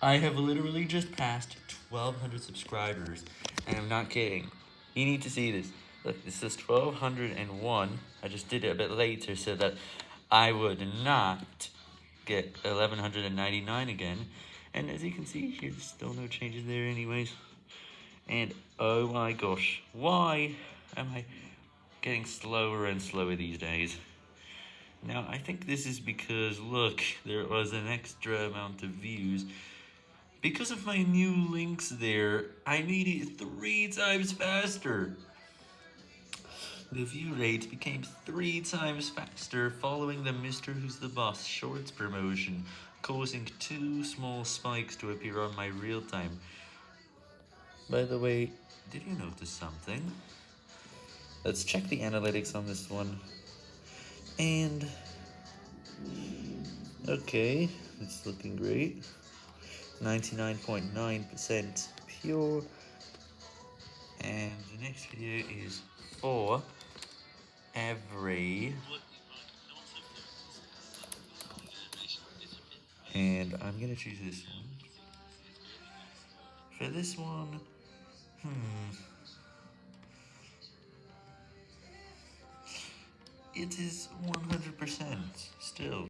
I have literally just passed 1,200 subscribers, and I'm not kidding. You need to see this. Look, this is 1,201. I just did it a bit later so that I would not get 1,199 again. And as you can see, there's still no changes there anyways. And oh my gosh, why am I getting slower and slower these days? Now, I think this is because, look, there was an extra amount of views. Because of my new links there, I made it three times faster. The view rate became three times faster following the Mr. Who's the Boss Shorts promotion, causing two small spikes to appear on my real time. By the way, did you notice something? Let's check the analytics on this one. And, okay, it's looking great. 99.9% pure. And the next video is for every... And I'm gonna choose this one. For this one, hmm... It is 100% still.